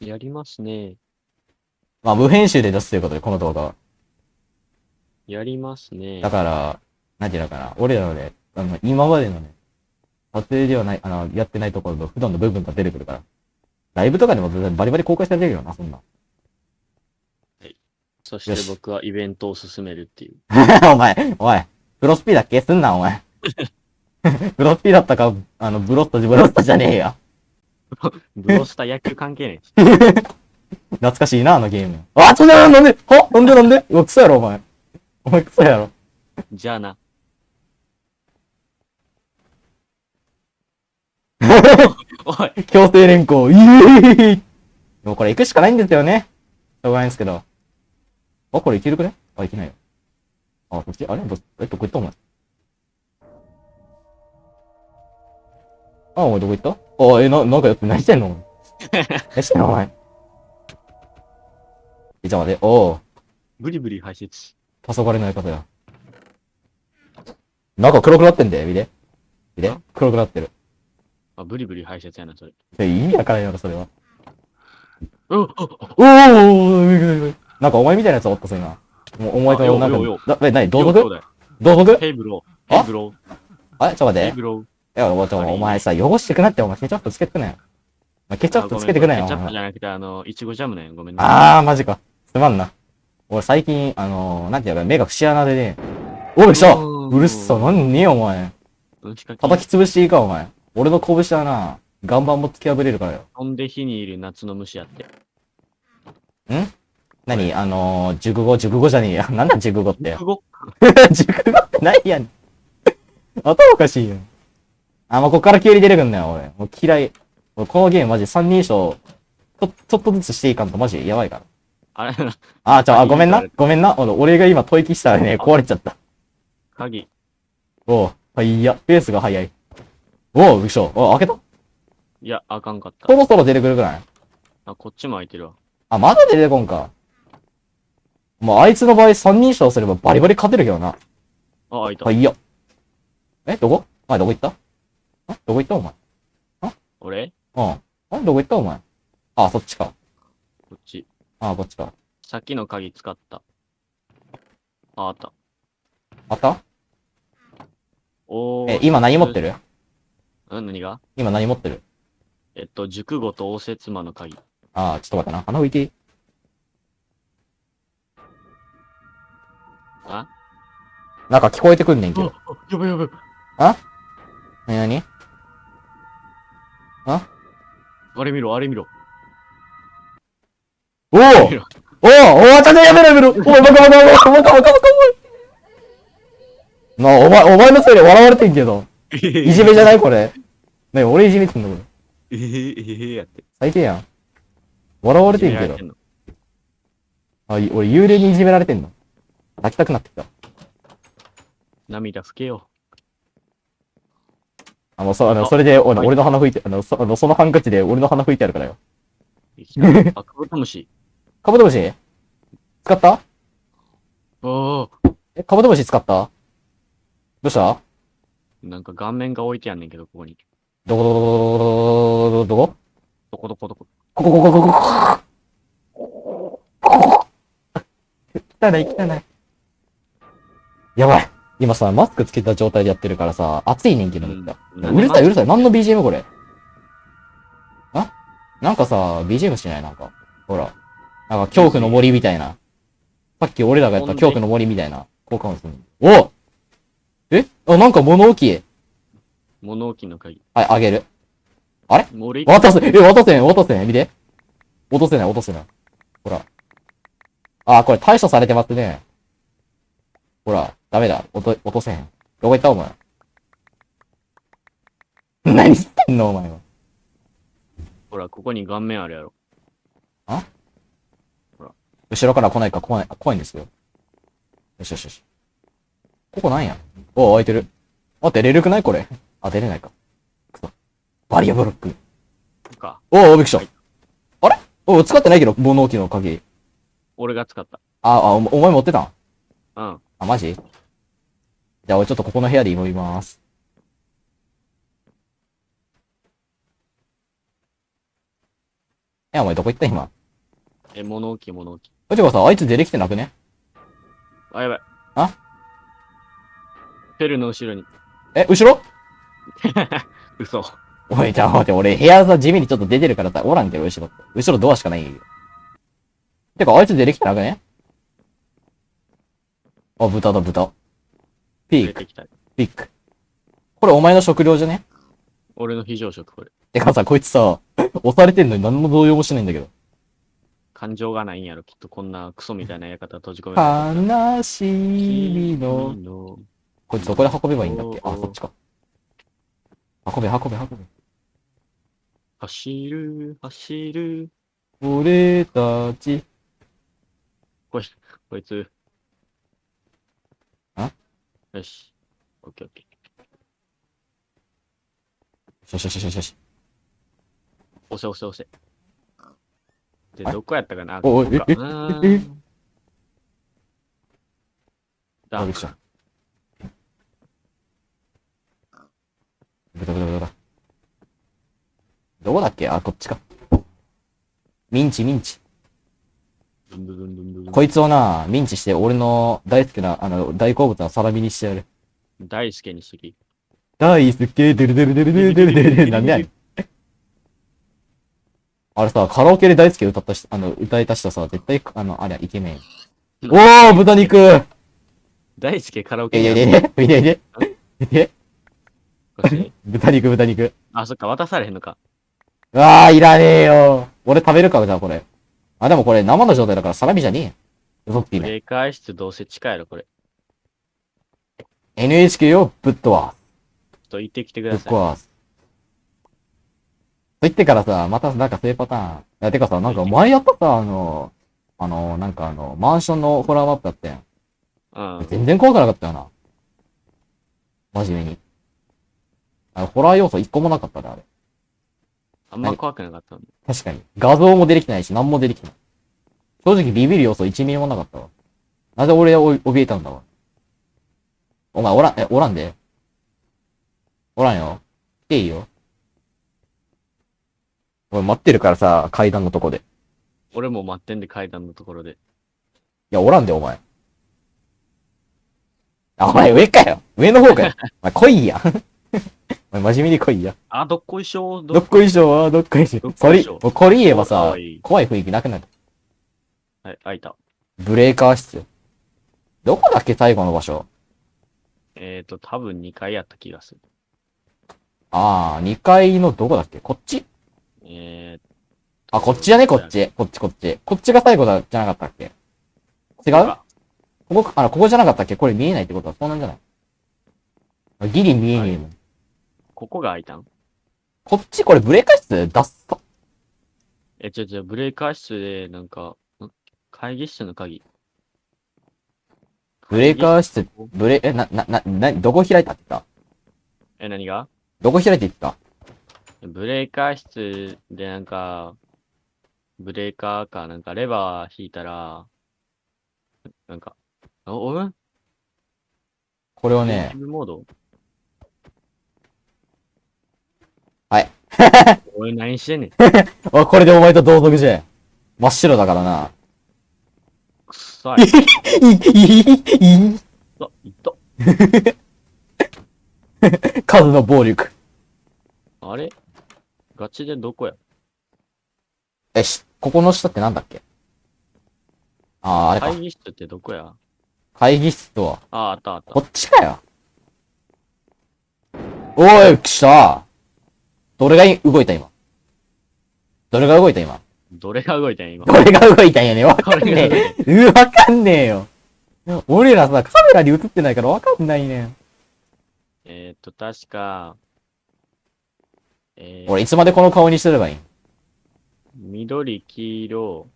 やりますね。まあ、無編集で出すということで、この動画は。やりますね。だから、なんていうのかな。俺らのね、あの、今までのね、撮影ではない、あの、やってないところの普段の部分が出てくるから。ライブとかでも全然バリバリ公開されてるよな、そんな。そしよして僕はイベントを進めるっていう。お前、おい、プロスピだっけすんな、お前。プロスピだったか、あの、ブロスト、ブロストじゃねえや。ブロスター野球関係ないし。懐かしいな、あのゲーム。あ、ちょ、なんで、なんで、はなんでなんでうわ、クソやろ、お前。お前クソやろ。じゃあな。おい、強制連行、イエーもこれ行くしかないんですよね。しょうがないんですけど。あ、これ行けるくね？あ、行けないよ。あ、こっちあれ？ど、え、どこ行った？お前。あ、お前どこ行った？あ、え、な、なんかやって何してんの？何してんのお前？え、じゃあ待って、おう、ブリブリ排泄。黄昏の相方や。なんか黒くなってんだよ、見て。見て黒くなってる。あ、ブリブリ排泄やな、それ。え意味わからんやろ、それは。うん、おーおーなんかお前みたいなやつおった、そういうな。もうお前となんか、だえ、なに、同族よ兄弟同族ヘイブロー。あヘイブロー。あ、ちょっと待って。ヘイブロー。いや、おお前さ、汚してくなって、お前ケチャップつけてくなよ。お前ケチャップつけてくなよ。ケチャップじゃなくて、あの、いちごジャムね。ごめんね。あー、マジか。すまんな。俺最近、あのー、なんていうか、目が節穴でね。おい、したうるっさ、なんねえよ、お前。叩き潰していいか、お前。俺の拳はな、岩盤も突き破れるからよ。飛んで火にいる夏の虫やって。何？あのー、熟語、熟語じゃねえや。なんだ熟語って。熟語 熟語って何やねん。頭おかしいよ。あ、もうこっから急に出てくんなよ、俺。もう嫌い。俺このゲームマジ三人称、ちょ、ちょっとずつしていかんとマジやばいから。あれ、あ、ちょ、あ、ごめんな鍵。ごめんな。俺俺が今吐息したらね、壊れちゃった。鍵。おう、はいや、ペースが早い。おう、びっくりした。お開けた？いや、あかんかったそ。ろそろ出てくるくらい？あ、こっちも開いてるわ。あ、まだ出てこんか。もうあいつの場合三人称すればバリバリ勝てるけどな。あ、開いたは。いや。え、どこ？お前どこ行った？あどこ行ったお前？俺？うん。あれどこ行ったお前？あ、そっちか。こっち。あ、こっちか。さっきの鍵使った。あ、あった。あった？おー。え、今何持ってる？うん、何が？今何持ってる？えっと、熟語と応接間の鍵。あー、ちょっと待ってな。鼻拭いていい？あ？なんか聞こえてくんねんけど。やばいやばい。なになにあ？れ見ろ、あれ見ろ。おおあれ見ろおおおい、ちょっとやめろやめろお前、バカバカバカバカバカバカバカなあ、お前、お前のせいで笑われてんけど。いじめじゃないこれ。ね俺いじめてんのこれ。えへえへへやって。最低やん。笑われてんけどあ、い俺幽霊にいじめられてんの。泣きたくなってきた。涙拭けよ。あの、そ、あの、あそれで、俺の鼻拭いて、あの、そあのそのハンカチで俺の鼻拭いてあるからよ。あ、カブトムシ。カブトムシ？使った？おー。え、カブトムシ使った？どうした？なんか顔面が置いてやんねんけど、ここに。どこどこどこどこどこ？どこどこどこ？ここここここここ汚い汚い。やばい。今さ、マスクつけた状態でやってるからさ、暑いねんけど、めっちゃうるさいうるさい。何の BGM これ？あ？なんかさ、BGM しない？なんか。ほら。なんか恐怖の森みたいな。さっき俺らがやった恐怖の森みたいな効果音する。おえ？あ、なんか物置。物置の鍵。はい、あげる。もう俺、渡せ、え、渡せん、渡せん、見て。落とせない、落とせない。ほら。あ、これ対処されてますね。ほら、ダメだ。落と、落とせへん。どこ行ったお前？何してんのお前は。ほら、ここに顔面あるやろ。後ろから来ないか怖い、あ怖いんですよ。よしよしよし。ここなんやお開いてる。あ、出れるくない？これ。あ、出れないか。くそ。バリアブロック。か。おお、びっくりした。あれ？お使ってないけど、物置の鍵。俺が使った。あ、あ、おお前持ってたん？うん。あ、マジ？じゃあ俺ちょっとここの部屋で祈ります。え、お前どこ行った今？え、物置物置。え、てかさ、あいつ出てきてなくね？あ、やばい。あ？ペルの後ろに。え、後ろ？嘘。おい、じゃあ待って、俺部屋さ、地味にちょっと出てるからさ、おらんけど、後ろ。後ろドアしかないよ。てか、あいつ出てきてなくね？あ、豚だ、豚。ピーク。ピーク。これお前の食料じゃね？俺の非常食、これ。てかさ、こいつさ、押されてんのに何も動揺もしないんだけど。感情がないんやろ、きっとこんなクソみたいな館閉じ込める悲しみの。の。こいつどこで運べばいいんだっけ？あ、そっちか。運べ、運べ、運べ。走る、走る。俺たち。こい、こいつ。あよし。オッケーオッケー。よしよしよしよし。押せ押せ押せ。で、はいどこやったかな？おおここかえええんだあ、びっくりした。豚豚豚。どこだっけ？あ、こっちか。ミンチミンチ。ドゥンドゥドゥンドゥンドゥンこいつをな、ミンチして、俺の大好きな、あの、大好物のサラミにしてやる。大輔にしとき。大好き、デルデルデルデルデルデルデルなんでやねん。あれさ、カラオケで大好き歌った人、あの、歌えた人さ、絶対、あの、あれ、イケメン。おー豚肉大輔カラオケにいやいやいやいやいやいやこして豚肉豚肉。あ、そっか、渡されへんのか。うわあ、いらねえよ。俺食べるか、じゃあこれ。あ、でもこれ生の状態だからサラミじゃねえよ。嘘つきね。ブレーカー室どうせ近いやろ、これ。NHK をぶっ飛ばす。と行ってきてくぶっださい。壊す。と言ってからさ、またなんかそういうパターン。いや、てかさ、なんか前やったさ、あの、あの、なんかあの、マンションのホラーマップやったやん。うん。全然怖くなかったよな。真面目に。あの、ホラー要素一個もなかったで、あれ。あんま怖くなかったの。確かに。画像も出てきてないし、何も出てきてない。正直ビビる要素1ミリもなかったわ。なぜ俺を怯えたんだわ。お前おらん、え、おらんで。おらんよ。来ていいよ。俺待ってるからさ、階段のとこで。い俺も待ってんで階段のところで。や、おらんで、お前。あ、お前上かよ。上の方かよ。お前来いや。お前真面目に来いや。あ、どっこいしょ？どっこいしょ？は、どっこいしょ？こそれ、いしょ？もうこれ言えばかさ怖い雰囲気なくなる。はい、開いた。ブレーカー室。どこだっけ最後の場所？えっ、ー、と、多分2階やった気がする。ああ、2階のどこだっけ？こっち？えあ、こっちだね、こっち。こっち、こっち。こっちが最後だ、じゃなかったっけ？違ー、うここ、あの、ここじゃなかったっけ？これ見えないってことはそうなんじゃない？あギリ見えねえもん。ここが開いたん？こっちこれブレーカー室出すか？え、ちょちょ、ブレーカー室で、なんか、ん会議室の鍵。ブレーカー室ブレ、え、な、な、な、な、どこ開いたって言った？え、何が？どこ開いて言った？ブレーカー室でなんか、ブレーカーか、なんかレバー引いたら、なんか、お、おこれをねモード？はい。おい、何してんねん。あ、これでお前と同族じゃん。真っ白だからな。くっさい。い、い、い、い、あ、いった。数の暴力。あれガチでどこやえ、し、ここの下ってなんだっけああ、あれか会。議室ってどこや会議室とは。あ、あったあったこ。っちかよ。おい、来たどれがい動いた今？どれが動いた今？どれが動いたんや今？どれが動いたんやねわかんねえ。うわかんねえよ。俺らさ、カメラに映ってないからわかんないねん。えっと、確か、えー、俺いつまでこの顔にしてればいい？ん緑、黄色、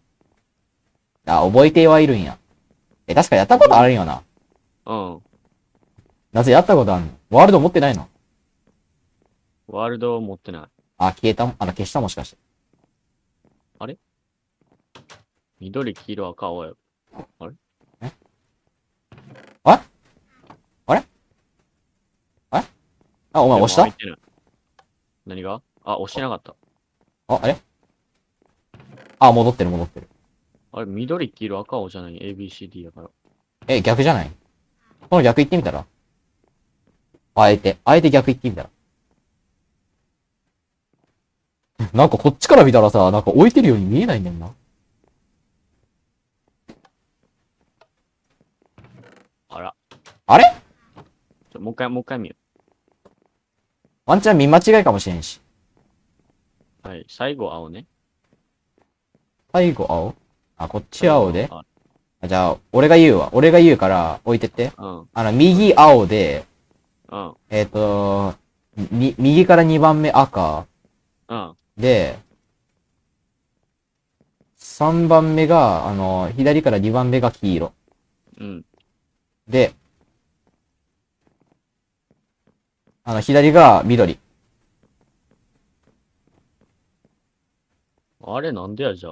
あ、覚えてはいるんや。え、確かやったことあるんよな。うん。なぜやったことあるの？ワールド持ってないの？ワールドを持ってない。あ、消えた？もあの、消した？もしかして。緑、黄色、赤、青や。あ、お前押した？でも開いてない何が？あ、押してなかった。あ、あれ？あ、戻ってる戻ってる。あれ、緑、黄色、赤、青じゃない ?ABCD やから。え、逆じゃない？この逆行ってみたら？あえて、あえて逆行ってみたら？なんかこっちから見たらさ、なんか置いてるように見えないねんな。あら。あれ？ちょもう一回、もう一回見よワンチャン見間違いかもしれんし。う。はい。最後、青ね。最後青？あ、こっち青で。ああじゃあ、俺が言うわ。俺が言うから置いてって。うん。あの、右青で、うん。えっ、と、み、右から2番目赤うん。で、3番目が、あの、左から2番目が黄色。うん。で、あの、左が緑。あれ、なんでや、じゃ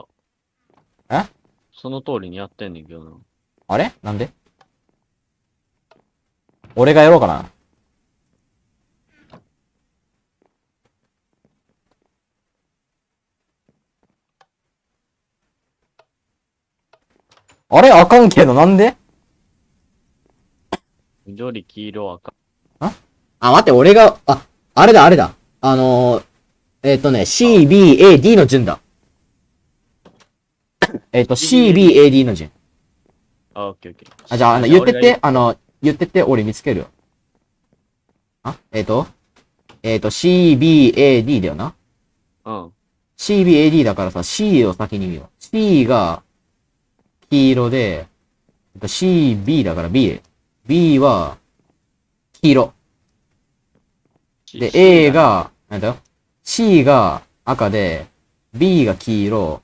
あ。え？その通りにやってんねんけどな。あれ？なんで？俺がやろうかな。あれ？あかんけどなんで？緑、黄色、赤。あ、待って、俺が、あ、あれだ、あれだ。あのー、えっ、とね、C, B, A, D の順だ。えっと、C, B, A, D の順。あ、オッケーオッケー。あ、じゃあ、あの、言ってって、あの、言ってって、俺見つけるよ。あ、えっ、と、えっ、と、C, B, A, D だよな。うん。C, B, A, D だからさ、C を先に見よう。C が、黄色で、えっと C, B だから B。B は、黄色。で、A、が、なんだ？よ。C が赤で、B が黄色。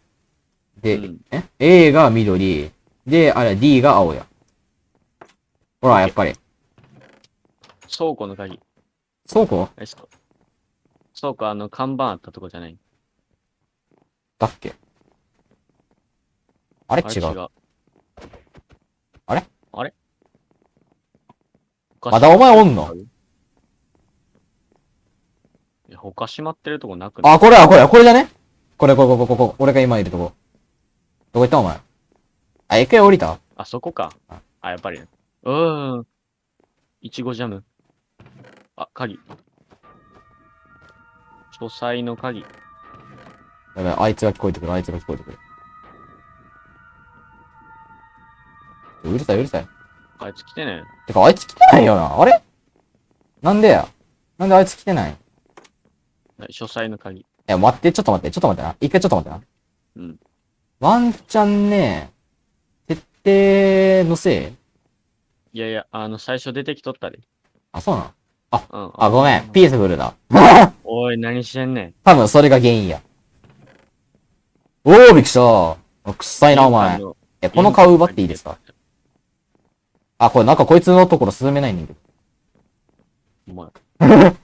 で、うんえ ?A が緑。で、あれ、D が青や。ほら、やっぱり。倉庫の鍵。倉庫？倉庫、あの、看板あったとこじゃない？だっけ？あれ？違う。あれ違う。あれあれまだお前おんの？いや他閉まってるとこなくない？あ、これは、これ、これじゃね？これ、これ、これ、ここ、俺が今いるとこ。どこ行ったお前？あ、一回降りた？あ、そこかあ。あ、やっぱりね。うーん。いちごジャム。あ、鍵。書斎の鍵。やばい、あいつが聞こえてくる、あいつが聞こえてくる。うるさい、うるさい。あいつ来てねてか、あいつ来てないよな。あれ？なんでや？なんであいつ来てない？書斎の鍵。や、待って、ちょっと待って、ちょっと待ってな。一回ちょっと待ってな。うん。ワンチャンね、設定のせい？いやいや、あの、最初出てきとったで。あ、そうなの？うん。あ、ごめん。ピースフルだ。おい、何してんねん。多分それが原因や。おー、びっくりした。あくっさいな、お前。え、この顔奪っていいですか？あ、これなんかこいつのところ進めないんだけど。お前、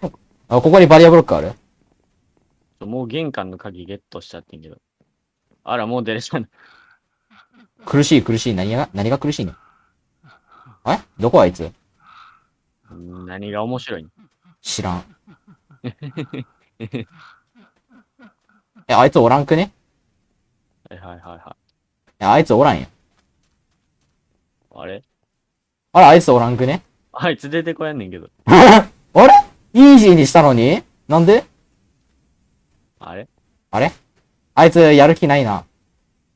あ、ここにバリアブロックある？もう玄関の鍵ゲットしちゃってんけど。あら、もう出れちゃう。苦しい苦しい。何が、何が苦しいのえ？どこあいつ？うん何が面白いん知らん。え、あいつおらんくね？はいはいはいはい。え、あいつおらんや。あれ？あら、あいつおらんくね？あいつ出てこやんねんけど。あれ？イージーにしたのに？なんで？あれ？あれ？あいつやる気ないな。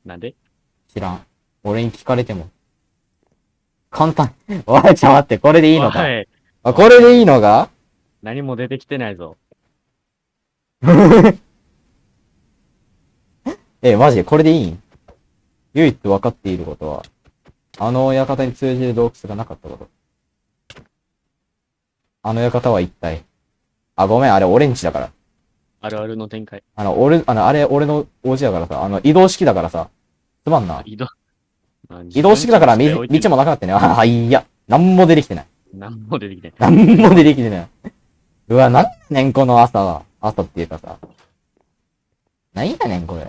なんで？知らん。俺に聞かれても。簡単。おい、ちょ、待って、これでいいのか？おい。あ、これでいいのか？何も出てきてないぞ。え、マジでこれでいいん？唯一分かっていることは、あの館に通じる洞窟がなかったこと。あの館は一体。あ、ごめん、あれオレンジだから。あるあるの展開。あの、俺、あの、あれ俺の王子だからさ、あの、移動式だからさ、つまんな。移動。移動式だから道もなくなってね。あ、いや。なんも出てきてない。何も出てきてなんも出てきてない。うわ、なんやねん、この朝は。朝っていうかさ。なんやねん、これ。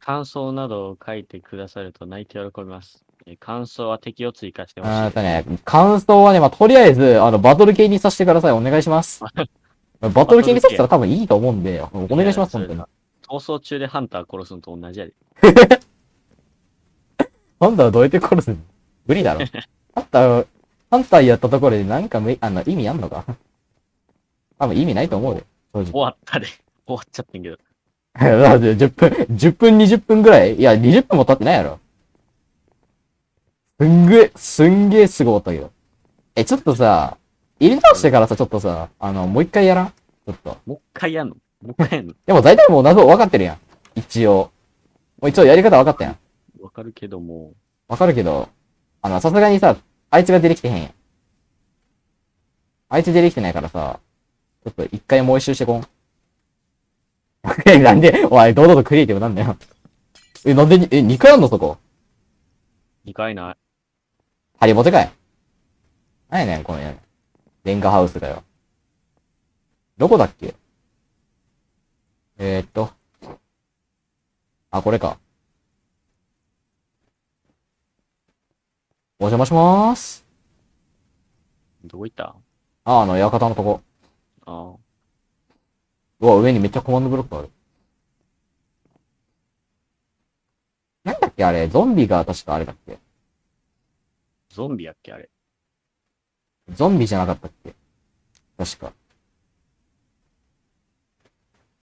感想などを書いてくださると泣いて喜びます。えー感想は敵を追加してほしい。あとね、感想はね、まあ、とりあえず、あの、バトル系にさせてください。お願いします。バトル系にさせたら多分いいと思うんで、お願いします、本当に。逃走中でハンター殺すのと同じやで。ハンターはどうやって殺すの？無理だろ。ハンター、ハンターやったところでなんかめ、あの、意味あんのか？多分意味ないと思うで。正終わったで。終わっちゃってんけど。直。だって10分、10分20分ぐらいいや、20分も経ってないやろ。すんげえ、すんげえすごかったけど。え、ちょっとさ、入れ直してからさ、ちょっとさ、あの、もう一回やらん？ちょっと。もう一回やんの？もう一回やんの？でも大体もう謎分かってるやん。一応。もう一応やり方分かったやん。わかるけども、わかるけど、あの、さすがにさ、あいつが出てきてへんやん。あいつ出てきてないからさ、ちょっと一回もう一周してこん。え、なんで、おい、堂々とクリエイティブなんだよ。え、なんでに、え、二回あんのそこ？二回ない。ハリボテかい？なんやねん、このやレンガハウスだよ。どこだっけ？えー、っと。あ、これか。お邪魔しまーす。どこ行った？あ、あの、館のとこ。ああ。うわ、上にめっちゃコマンドブロックある。なんだっけあれ、ゾンビが確かあれだっけ？ゾンビやっけあれ。ゾンビじゃなかったっけ？確か。